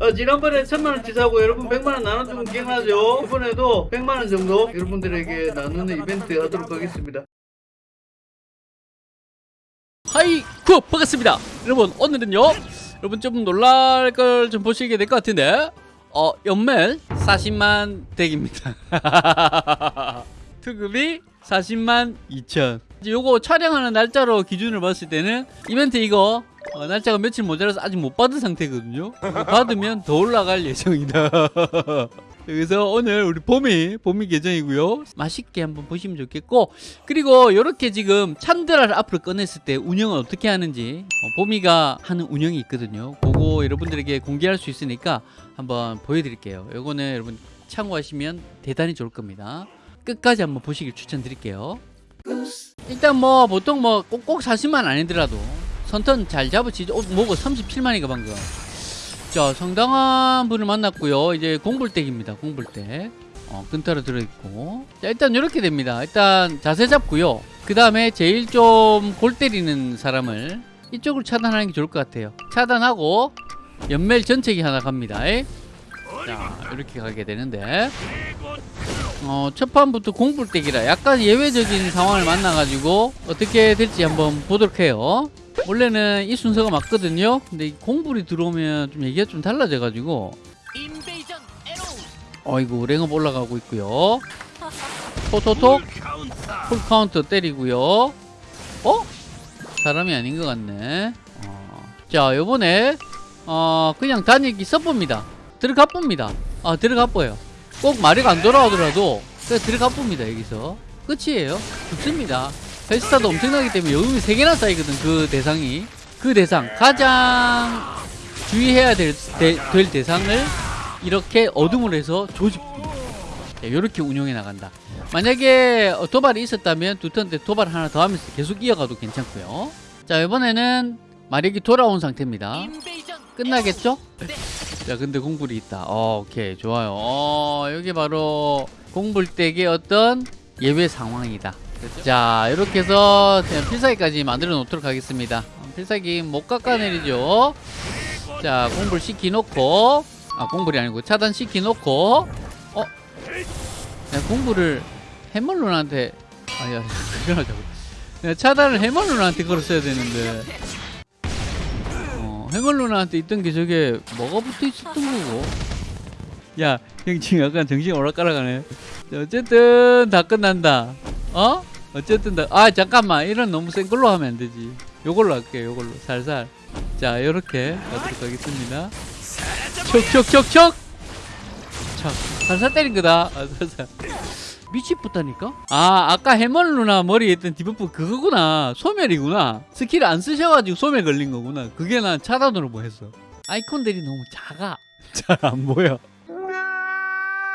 어, 지난번에 천만원 치 사고 여러분 백만원 나눠주면 기억나죠? 이번에도 백만원 정도 여러분들에게 나누는 이벤트 하도록 하겠습니다. 하이쿠 반갑습니다 여러분 오늘은요 여러분 좀 놀랄 걸 좀 보시게 될 것 같은데 어 연멜 40만 덱입니다 투급이 40만 2천 이제 요거 촬영하는 날짜로 기준을 봤을 때는 이벤트 이거 어, 날짜가 며칠 모자라서 아직 못 받은 상태거든요. 받으면 더 올라갈 예정이다. 그래서 오늘 우리 봄이 봄이 계정이고요. 맛있게 한번 보시면 좋겠고 그리고 이렇게 지금 찬드라를 앞으로 꺼냈을 때 운영을 어떻게 하는지 어, 봄이가 하는 운영이 있거든요. 그거 여러분들에게 공개할 수 있으니까 한번 보여드릴게요. 요거는 여러분 참고하시면 대단히 좋을 겁니다. 끝까지 한번 보시길 추천드릴게요. 일단 뭐 보통 뭐 꼭꼭 40만 아니더라도 선턴 잘 잡으시죠? 어, 뭐고 37만이가 방금. 자 상당한 분을 만났고요. 이제 공불댁입니다 공불댁. 어, 끈타로 들어있고. 자 일단 이렇게 됩니다. 일단 자세 잡고요. 그 다음에 제일 좀 골 때리는 사람을 이쪽으로 차단하는 게 좋을 것 같아요. 차단하고 연멜 전체기 하나 갑니다. 에? 자 이렇게 가게 되는데 어, 첫 판부터 공불덱이라 약간 예외적인 상황을 만나가지고 어떻게 될지 한번 보도록 해요. 원래는 이 순서가 맞거든요. 근데 이 공불이 들어오면 좀 얘기가 좀 달라져가지고. 어이구 랭업 올라가고 있고요. 톡톡톡. full counter 때리고요. 어? 사람이 아닌 것 같네. 어. 자 요번에 어 그냥 다니기 써봅니다. 들어가 봅니다. 아 들어가 뻐요 꼭 마력 안 돌아오더라도 그냥 들어가 봅니다 여기서. 끝이에요. 죽습니다. 헬스타도 엄청나기 때문에 여음이 3개나 쌓이거든 그 대상이. 그 대상 가장 주의해야 될, 대, 될 대상을 이렇게 어둠으로 해서 조집합니다. 이렇게 운영해 나간다. 만약에 어, 도발이 있었다면 두 턴 때 도발 하나 더 하면서 계속 이어가도 괜찮고요. 자 이번에는 마력이 돌아온 상태입니다. 끝나겠죠? 자 근데 공불이 있다. 어, 오케이. 좋아요. 어, 여기 바로 공불댁의 어떤 예외 상황이다. 자 이렇게 해서 그냥 필살기까지 만들어 놓도록 하겠습니다. 필살기 못 깎아내리죠? 자 공불 시키놓고 아 공불이 아니고 차단 시키놓고 어? 내가 공불을 해멀룬한테 아야 그러자고. 차단을 해멀룬한테 걸었어야 되는데 어 해멀룬한테 있던 게 저게 뭐가 붙어 있었던 거고. 야 형 지금 약간 정신 오락가락하네. 자, 어쨌든 다 끝난다. 어? 어쨌든 다, 아 잠깐만. 이런 너무 센 걸로 하면 안 되지. 요걸로 할게요 요걸로. 살살. 자 요렇게 가도록 하겠습니다. 척척척척 척. 살살 때린 거다. 아, 살살 미치겠다니까? 아 아까 해멀 누나 머리에 있던 debuff 그거구나. 소멸이구나. 스킬 안 쓰셔가지고 소멸 걸린 거구나. 그게 난 차단으로 보였어. 아이콘들이 너무 작아. 잘 안 보여.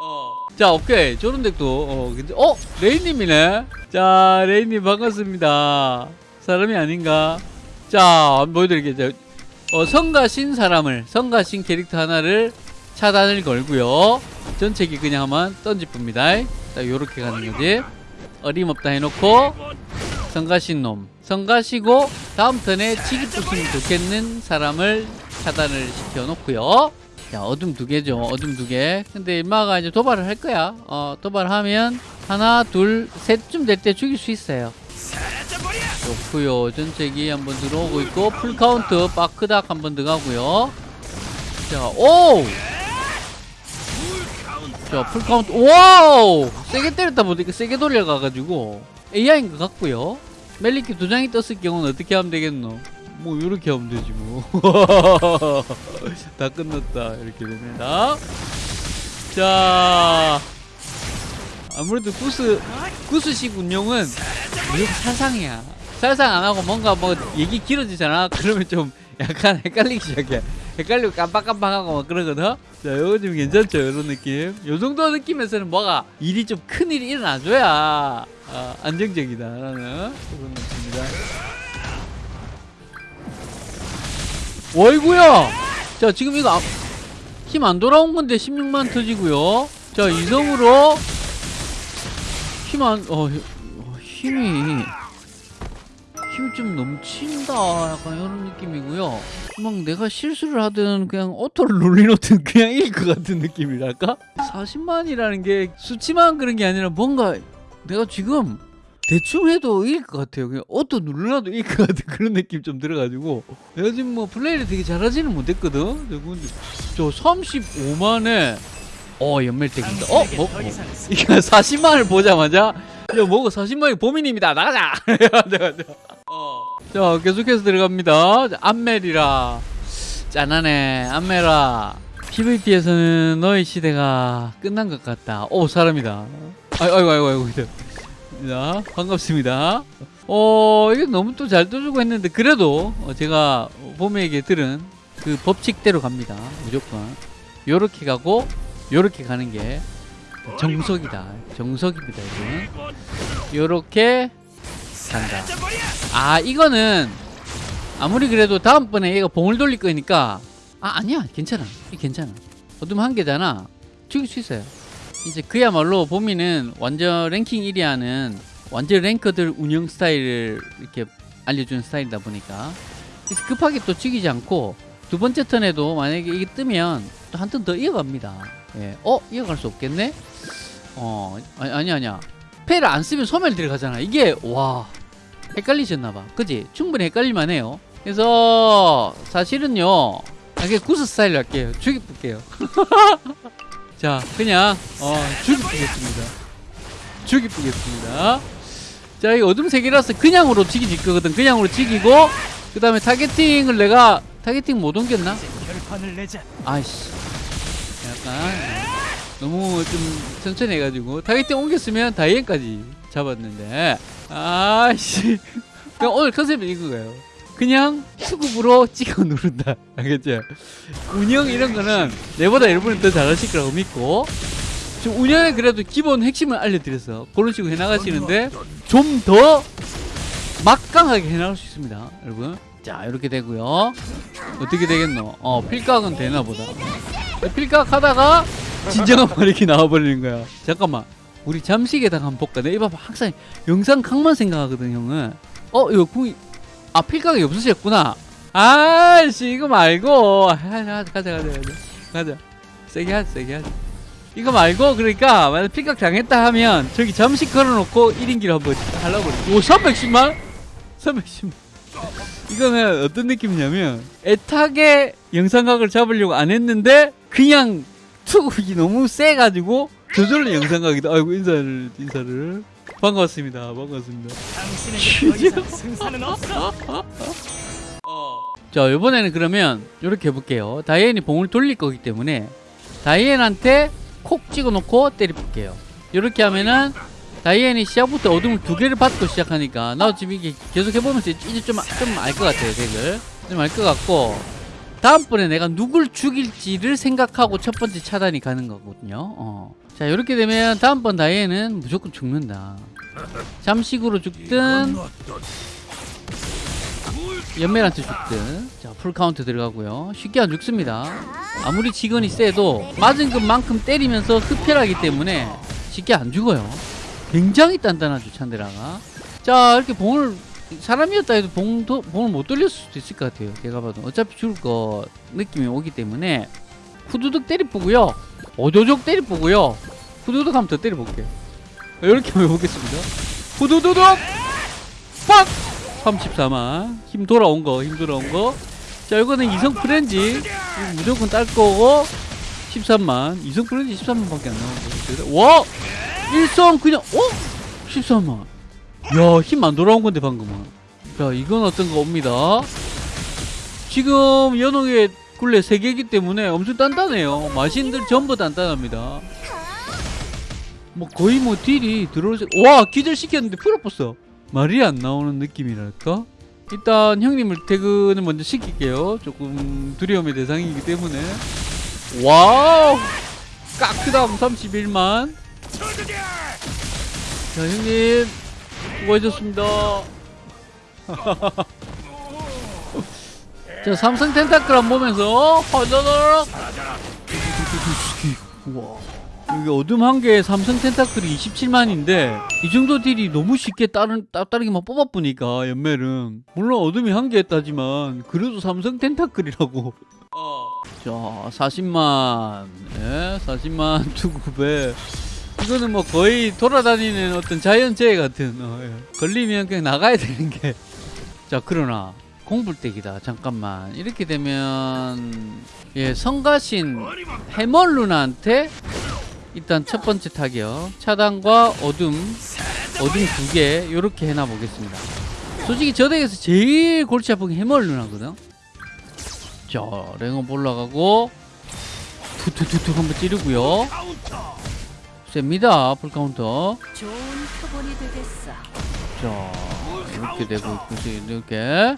어. 자 오케이. 저런 덱도 어, 근데, 어? 레이님이네? 자 레이님 반갑습니다. 사람이 아닌가? 자 보여드릴게요. 어, 성가신 사람을 성가신 캐릭터 하나를 차단을 걸고요. 전체기 그냥 한번 던집니다 자 요렇게 가는 거지. 어림없다 해놓고 성가신 놈. 성가시고 다음 턴에 치기 부수면 좋겠는 사람을 차단을 시켜놓고요. 자 어둠 두 개죠 어둠 두개. 근데 임마가 이제 도발을 할 거야. 어 도발하면 하나 둘 셋쯤 될 때 죽일 수 있어요. 좋고요. 전체기 한번 들어오고 있고 full counter 빠크닥 한번 들어가고요. 자오 자 full counter wow! 세게 때렸다 보니까 세게 돌려가가지고 AI인 것 같고요. 멜리키 두 장이 떴을 경우는 어떻게 하면 되겠노? 뭐 이렇게 하면 되지 뭐. 다 끝났다. 이렇게 됩니다. 자 아무래도 구스 구스식 운영은 무조건 살상이야. 살상 안 하고 뭔가 뭐 얘기 길어지잖아? 그러면 좀 약간 헷갈리기 시작해 헷갈리고 깜빡깜빡하고 막 그러거든? 자 요거 좀 괜찮죠? 이런 느낌? 요 정도 느낌에서는 뭐가 일이 좀 큰 일이 일어나줘야 어, 안정적이다. 라는 그런 느낌입니다. 어이구야! 자 지금 이거 힘안 돌아온 건데 16만 터지고요. 자 이성으로 힘 안.. 어, 어 힘이 힘이 좀 넘친다 약간 이런 느낌이고요 막 내가 실수를 하든 그냥 auto를 눌리놓든 그냥 이길 것 같은 느낌이랄까 40만이라는 게 수치만 그런 게 아니라 뭔가 내가 지금 대충 해도 이길 것 같아요 그냥 auto 눌러놔도 이길 것 같은 그런 느낌 좀 들어가지고 내가 지금 뭐 플레이를 되게 잘하지는 못했거든 저 35만에 어 연멜덱입니다 어? 뭐? 뭐? 이게 40만을 보자마자 야 뭐가 40만이 범인입니다. 나가자! 어. 자 계속해서 들어갑니다. 자, 안멜이라. 짠하네 안멜아. PVP에서는 너의 시대가 끝난 것 같다. 오 사람이다. 아이고 아이고 아이고 아이고 자 반갑습니다. 어 이게 너무 또 잘 떠주고 했는데 그래도 어, 제가 봄에게 들은 그 법칙대로 갑니다. 무조건. 요렇게 가고 요렇게 가는 게 정석이다. 정석입니다 여러분. 요렇게 간다. 아 이거는 아무리 그래도 다음번에 얘가 봉을 돌릴 거니까. 아 아니야. 괜찮아. 이 괜찮아. 어둠 한 개잖아. 죽일 수 있어요. 이제 그야말로 보미는 완전 랭킹 1위 하는 완전 랭커들 운영 스타일을 이렇게 알려주는 스타일이다 보니까. 그래서 급하게 또 죽이지 않고 두 번째 턴에도 만약에 이게 뜨면 또 한 턴 더 이어갑니다. 예. 어? 이어갈 수 없겠네? 어 아니, 아니 아니야. 패를 안 쓰면 소멸 들어가잖아. 이게 와 헷갈리셨나봐. 그지? 충분히 헷갈릴만 해요. 그래서 사실은요 아, 그냥 구스 스타일로 할게요. 죽여볼게요. 자 그냥 어 죽여보겠습니다. 죽여보겠습니다. 자 이 어둠 색이라서 그냥으로 죽이질 거거든. 그냥으로 죽이고 그 다음에 targeting을 내가 targeting 못 옮겼나? 아이씨. 약간 너무 좀 천천히 해가지고 targeting 옮겼으면 다이앤까지 잡았는데. 그냥 오늘 컨셉이 이거예요. 그냥 수급으로 찍어 누른다. 알겠죠? 운영 이런 거는 내보다 여러분이 더 잘하실 거라고 믿고. 지금 운영에 그래도 기본 핵심을 알려드렸어 그런 식으로 해나가시는데 좀 더 막강하게 해나갈 수 있습니다 여러분. 자 이렇게 되고요. 어떻게 되겠노? 어 필각은 되나 보다. 필각 하다가 진정한 마력이 나와버리는 거야. 잠깐만. 우리 잠식에다가 한번 볼까? 내가 이봐 항상 영상 각만 생각하거든 형은. 어 이거 궁이 아 필각이 없으셨구나. 아씨 이거 말고. 아, 가자 가자 가자 가자. 가자. 세게 하자 세게 하자. 이거 말고 그러니까 만약 필각 당했다 하면 저기 잠식 걸어놓고 1인기를 한번 하려고 오 310만? 310만. 이거는 어떤 느낌이냐면 애타게 영상각을 잡으려고 안 했는데 그냥 투국이 너무 세가지고 저절로 영상각이다. 아이고 인사를 인사를. 반갑습니다. 반갑습니다. 없어. 자 이번에는 그러면 이렇게 해볼게요. 다이앤이 봉을 돌릴 거기 때문에 다이앤한테 콕 찍어놓고 때려볼게요. 이렇게 하면은 다이앤이 시작부터 어둠을 두 개를 받고 시작하니까 나도 지금 이게 계속 해보면서 이제 좀 좀 알 것 같아요 덱을. 좀 알 것 같고 다음번에 내가 누굴 죽일지를 생각하고 첫 번째 차단이 가는 거거든요. 어. 자 이렇게 되면 다음번 다이앤은 무조건 죽는다. 잠식으로 죽든 연멜한테 죽든. 자 full counter 들어가고요. 쉽게 안 죽습니다. 아무리 직원이 세도 맞은 것만큼 때리면서 흡혈하기 때문에 쉽게 안 죽어요. 굉장히 단단하죠 찬데라가. 자 이렇게 봉을 사람이었다 해도 봉 도, 봉을 못 돌렸을 수도 있을 것 같아요 제가 봐도. 어차피 죽을 거 느낌이 오기 때문에. 후두둑 때려보고요. 오조족 때려보고요. 후두둑 한번 더 때려볼게요. 이렇게 한번 해보겠습니다. 후두두둑! 빡! 34만. 힘 돌아온 거 힘 돌아온 거자 이거는 이성 프렌지 무조건 딸 거고. 13만. 이성 프렌지 13만밖에 안 나오고 와! 일성 그냥 어? 13만 야 힘 안 돌아온 건데 방금은. 자 이건 어떤 거 옵니다. 지금 연옥의 굴레 3개이기 때문에 엄청 단단해요. 마신들 전부 단단합니다. 뭐 거의 뭐 deal이 들어올 수... 와 기절시켰는데 풀어봤어. 말이 안 나오는 느낌이랄까? 일단 형님을 퇴근을 먼저 시킬게요. 조금 두려움의 대상이기 때문에. wow! 까크담 31만. 자 형님 수고하셨습니다. 자 삼성 tentacle 한 보면서 허저더럭 와 여기 어둠 한 개에 삼성 텐타클이 27만인데 이 정도 딜이 너무 쉽게 다른 따따르기만 뽑아보니까 연멜은 물론 어둠이 한 개였다지만 그래도 삼성 텐타클이라고. 자 40만 예 40만 투구배 이거는 뭐 거의 돌아다니는 어떤 자연재해 같은 어, 예. 걸리면 그냥 나가야 되는 게. 자 그러나 공불대기다. 잠깐만. 이렇게 되면 예 성가신 해멀룬한테 일단 첫 번째 타격. 차단과 어둠 어둠 두개 요렇게 해놔 보겠습니다. 솔직히 저 덱에서 제일 골치 아픈 게 해멀룬하거든. 자 랭업 올라가고 투투투투 한번 찌르고요 셉니다. full counter. 좋은 표본이 되겠어. 자 이렇게 되고 있고 이렇게.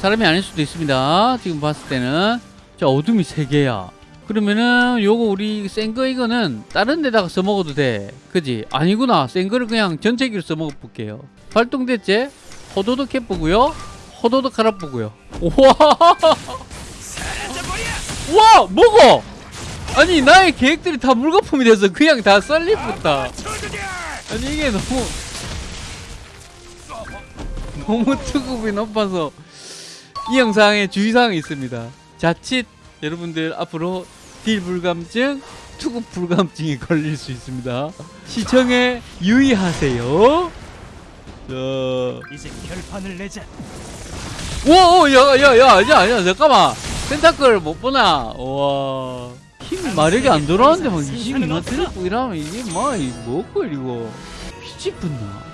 사람이 아닐 수도 있습니다. 지금 봤을 때는. 자 어둠이 세 개야. 그러면은 요거 우리 센 거 이거는 다른 데다가 써먹어도 돼. 그지? 아니구나. 센 거를 그냥 전체기로 써먹어 볼게요. 발동됐지? 호도독 해보고요. 호도독 갈아보고요. 우와 와! 먹어 아니 나의 계획들이 다 물거품이 돼서 그냥 다 썰리붙다 아니 이게 너무 너무 투급이 높아서 이 영상에 주의사항이 있습니다. 자칫 여러분들 앞으로 딜 불감증, 투급 불감증이 걸릴 수 있습니다. 시청에 유의하세요. 자, 이제 결판을 내자. 와, 야, 야, 야, 야, 야, 잠깐만. 텐타클 못 보나? 와, 힘 마력이 안 돌아오는데 막 22만 테레프 이러면 이게 막, 이 뭐고, 이거. 미치겠나?